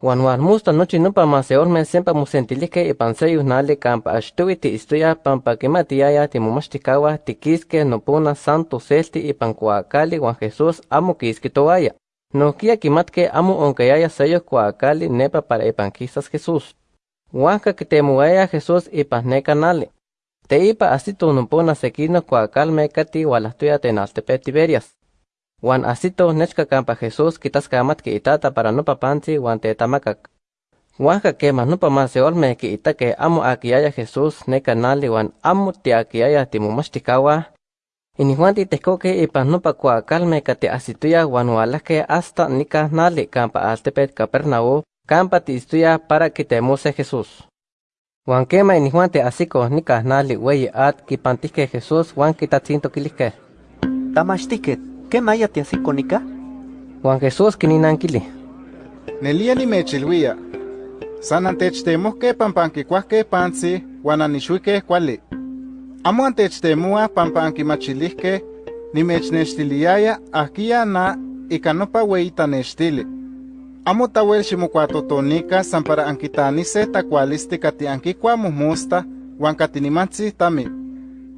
Juan Juan musta nochi nupa maseorme sempa musentilike ipan seyus kampa ashtuwi ti istuya pampa kimatiaya ti mumastikawa ti kiske nopuna santo selti ipan kuakali Juan Jesús amo kiski toaya. Nokia kimatke amo onkayaya seyo kuakali nepa para ipan kisas Jesús. Huanka kitemuaya Jesús ipan neka nali. Te ipa asito nopuna sekino kuakalme kati walahtuya tenaltepe Tiberias. Juan asito nechka kampa Jesús kitaskamat ki itata para nopa panzi Juan tetamakak. Huanka kema nopa maseolme ki itake amo akiaya Jesús neka nali Juan amo ti akiaya timumastikawa. Ini Juan titekoke ipan nopa kuakalme kati asituya Juan walake hasta nika nali kampa altepet Capernaú kampa ti istuya para kitemuse Jesús. Juan kema ini Juan te asiko nika nali weyi at kipantike Jesús Juan kitatzinto kilike. Tamashtiket, ¿qué maya te así conica? Juan Jesús kininankili. Nelia nimechilwia. San antechtemohke pampankicuahke pansi uan anishuike kuali. Amo antechtemua pampankimachilihke nimechnextiliaya ahkia na ika nopa weitanextili. Amo tawel ximokuatotonika san para ankitanise takualisti kati ankikua muhmusta uan katinimatzi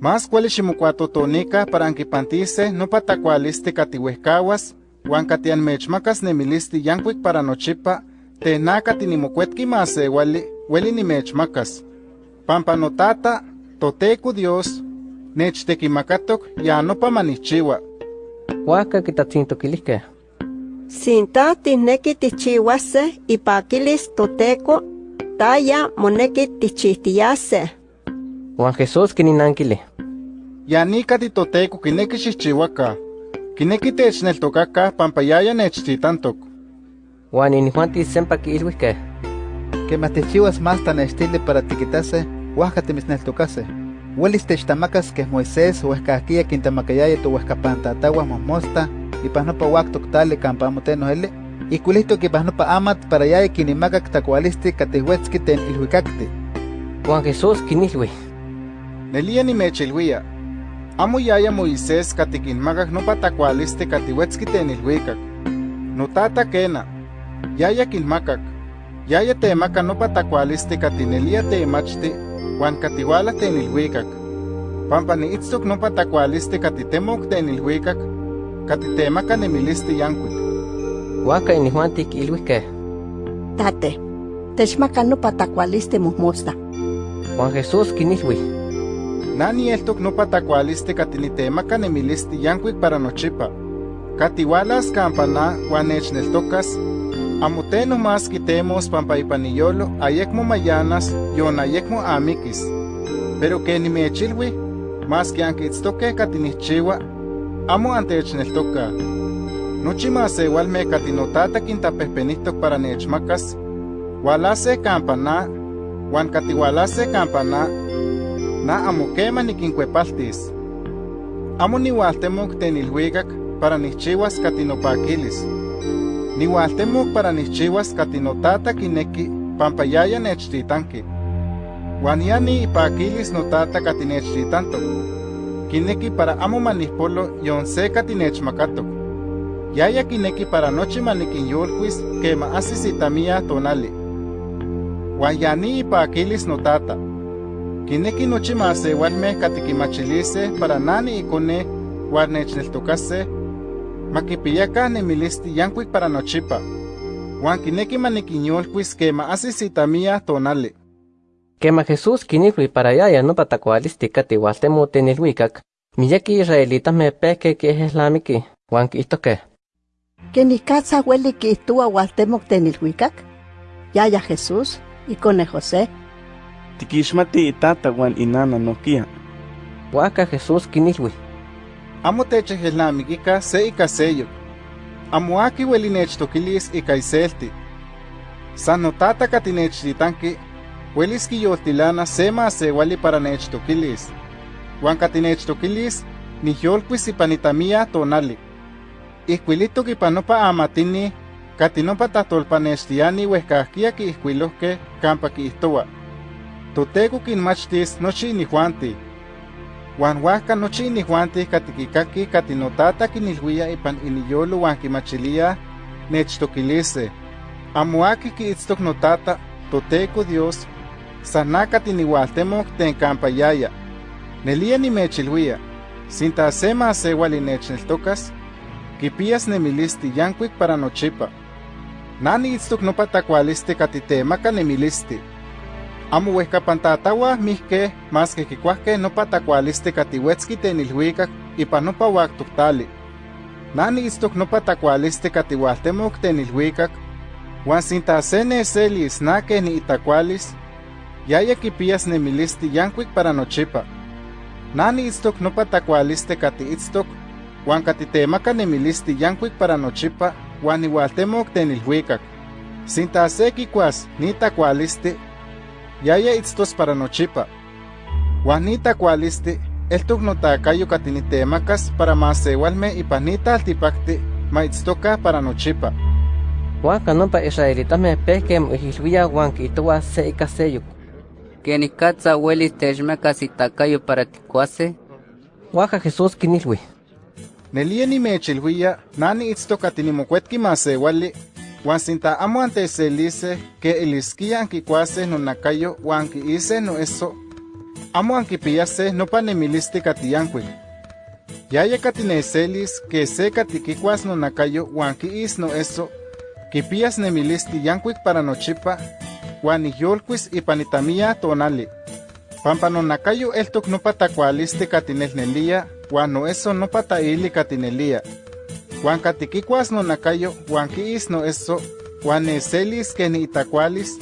tami. Más kuali ximokuatotonika para ankipantise nopa takualisti kati wehkawas uan kati anmechmakas nemilisti yankuik para nochipa tena kati nimokuetki masewali ueli nimechmakas. Pampa notata, toteco Dios, nechtekimakatoc ya nopa manichiwa. Huaca kitatzinto kilike. Sinta tineki tichiwase ipakilis toteco, taya moneki tichihtiyase. Juan Jesús kininankili. Ya nika titoteco kineki xixchiwaka. Kineki techneltokaka pampa yaya nechtitantok. Juan ini Juan ti sempa kiilwike. Que matechiwas más tan estile para tiquitase, huasca temisneltocase. Huelis techtamacas que Moisés huescaquia quintamakayaya tu huescapantataguas mosmosta, y pasnopa huactoc tale campamoteno ele, y culito que pasnopa amat para yaya quinimacac tacualisti catehuetzki ten ilhuicacte. Juan Jesús kinilwi. Nelia nimechilwia. Amo yaya Moisés katikinmakak nopa takualisti katiwetski tenilhuikak. Notata kena. Yaya kinmakak. Yaya temaka nopa takualisti katinelia temachti uan katiwala tenilhuikak. Pampa niitztok nopa takualisti katitemok tenilhuikak, katitemaka nemilisti yankuik. Huaca ini Juan ti kiilwike. Tate, techmaka nopa takualisti muhmosta. Juan Jesús kinilwi. Nani eltok nopa takualisti katinitemaka nemilisti yankuik para nochipa. Katiwalas kampana uan nechneltokas, amo teno más quitemos pampa ipaniyolo ayekmo mayanas yon ayekmo amikis. Pero que nimechilwi, más que ankitztoke katinichiwa, amo antechneltoka. Nochi masewalme katinotata quintapehpenihtok para nechmakas, walase kampana, uan katiwalase kampana, na amo kema nikinkuepaltis. Amo niwaltemok tenilhuikak para nichiwas katinopakilis. Niwaltemok para nichiwas katinotata kineki pampa yaya nechtitanki. Uan ya ni ipakilis notata katinechtitantok. Kineki para amo manihpolo yon se katinechmakatok. Yaya kineki para nochi manikinyolkuis kema asisitamia tonali. Uan ya ni ipakilis notata. Kineki nochi masewalme katikimachilise para nani ikone uan nechneltokase makipiyaka nemilisti yankuik para nochipa. Uan kineki manikinyolkuis kema asisitamia tonali. Kema Jesús kinilwi para yaya no patakualisti kati waltemo tenilwikak. Miyaki israelita me peke que es islamiki. Juan kiitoke. Que ni casa huele que tú agualtemoc tenilhuicac. Yaya Jesús y con José. Tikixmati itata uan inana nokia. Huaca Jesús kinilwi. Amo techehilnamikika se ika seyo. Amo aki ueli nechtokilis ika iselti. San notata katinechtitanki, uelis kiyoltilana se masewali para nechtokilis. Uan katinechtokilis, niyolkuis ipanitamia tonali. Ihkuilitok ipanopa amatini, katinopa tahtolpanextiani uehkahkia kiihkuilohke kampa kiihtowa. Toteco kinmachtis nochi inijuanti. Juan huaca nochi inijuanti katikikaki katinotata kinilhuia ipan iniyolo huan kimachilia nechtokilise. Amuaki ki itztok notata, toteco Dios, sanaka tinihualtemok ten campayaya. Nelia ni mechilhuia, sinta sema sewali nechneltokas, kipias nemilisti yankuik para nochipa. Nani itztok nopa takualisti katitemaka nemilisti. Amo huehkapantatawa mihke mas que kikuahke nopa takualisti katiwetzki tenilhuikak ipa nopa waktoktali. Nani itztok nopa takualisti katihualtemok tenilhuikak, Juan sinta se neselis nake ni itakualis, yaya kipias nemilisti yankuik para nochipa. Nani itztok nopa takualiste kati itztok, Juan katitemaka nemilisti yankuik para nochipa, Juan igualtemok tenilhuikak. Sinta se kikuas ni takualisti, yaya itztos para nochipa. Juan ni takualisti, eltok notakayo katinitemakas para masewalme ipanita altipakti, ma itztoka para nochipa. Huanka nompa israelitame pehkem ihilhuia huan kitua se ikaseyuk. Kenikatza huelis techmakas itakayo para tikuase, Huaca Jesús kinilhui. Nelia ni mechilhuia, nani itztok katinimokuetki masewali, Juan sinta amo anteselise que iliskia ankikuase nonakayo huan kiise no eso, amo ankipiyase nopa nemilisti katiyankuik. Yaya katineselis que se katikikuas nonakayo huan kiis no eso, kipiyas nemilisti yankuik para nochipa, huan ihyolkuis ipanitamia tonali. Pampa nonakayo eltok nopa takualisti katinelnelia, huan no eso nopa taili katinelia. Huan katikikuas nonakayo, huan kiis no eso, huan neselis que ni itakualis,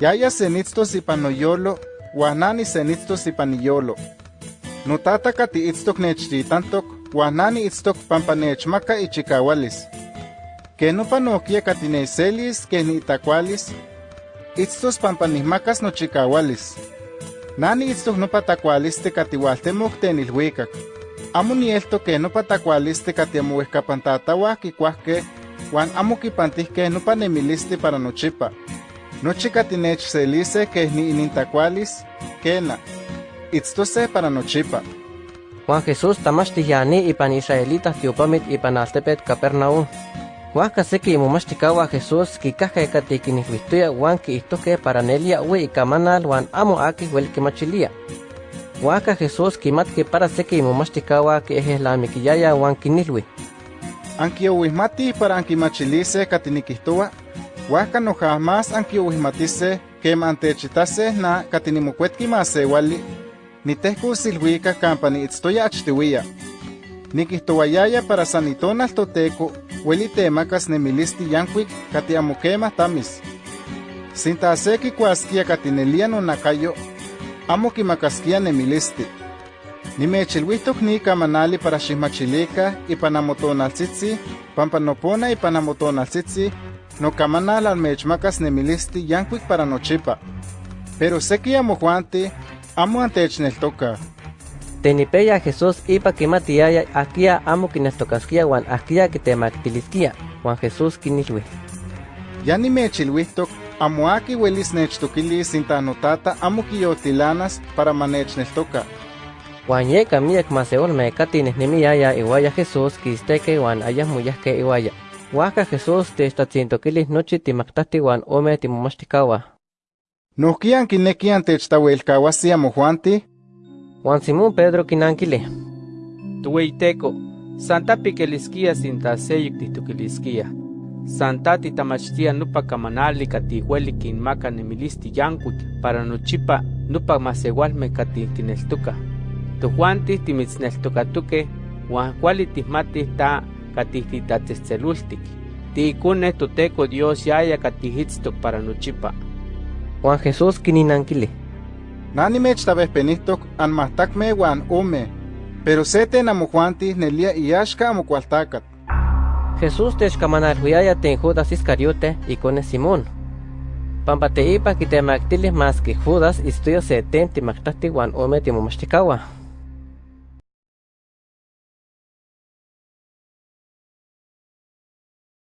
yaya senitztos ipan noyolo, huan nani senitztos ipan iyolo. Notata kati itztok nechtitantok, huan nani itztok pampa nechmaka ichikawalis. Que no panoquia katineselis que ni itakualis, itztos pampa nihmakas nochikawalis. Nani itztok nopa takualiste katihualtemok tenilhuikak. Amo nielto que nopa takualiste katiamuehkapantatawah kikuahke, huan amo kipantihke nopa nemilisti para nochipa. Nochi katinechselise que ni inintakualis, kena. Itztose para nochipa. Juan Jesús tamachtiyani ipan israelitas tiopamit ipan altepet Capernaum. Huaca seki imomachtikahua Jesús kikahka katikinihhuihtoya huan kiihtohke para nelia ue ikamanal huan amo aki hueli kimachilia. Huaca Jesús kimatki para seki imomachtikahua kiejehlamiquiyaya huan kinilhui. Ankiouihmati para ankimachilise katinikihtoa, huaca no jamás ankiouihmatise quema antechitase na katinimokuetki masewali, nitehkusilhuika kampa niitztoya achtiuia. Nikihtoayaya para sanitonal toteco, hueli temakas nemilisti yankuik kati amo kema tamis. Sinta se kikuaskia katinelia nonakayo, amo kimakaskia nemilisti. Nimechilhuihtok ni kamanali para xihmachilika ipan amotonaltzitzi, pampa nopona ipan amotonaltzitzi, no kamanal almechmakas nemilisti yankuik para nochipa. Pero seki amojuanti, amo antechneltoka. Tenipeya Jesús ipa kimatiaya akia amo kinestokaskia huan akia kitemaktiliskia. Juan Jesús kinilhui. Ya nimechilhuihtok, amo aki huelis nechtokilis sinta notata amo kiyotilanas para manechneltoka. Huan yeka miek maseolme katinehnemiyaya iwaya Jesús kisteke huan ayahmuyahke iwaya. Huaca Jesús techtlatzintokilis nochi timaktahti huan ome timomachtikahua. Nohkian kinekian techtawelkawasi amojuanti, Juan Simón Pedro kinankili. Tuweiteko, Santa piquelisquia seyik tihtukilisquia. Santa titamachtia nupa kamanali katihueli kinmaka nemilisti yankuik para nochipa nupa masewalme katikineltuka. Tujuanti timitzneltukatuke, huan kuali tihmati ta katihtitatzetzelultik. Tiikune toteko Dios yaya katihitztok para nochipa. Juan Jesús kininankili. nani mechtabehpenihtok anmahtakme huan ome, pero seten amojuanti nelia iyaxka amokualtakat. Jesús techkamanalhuiaya ten Judas Iscariote ikone Simón. Pampa teipa kitemaktilis mas que Judas istuyo seten timaktahti huan ome timomachtikahua.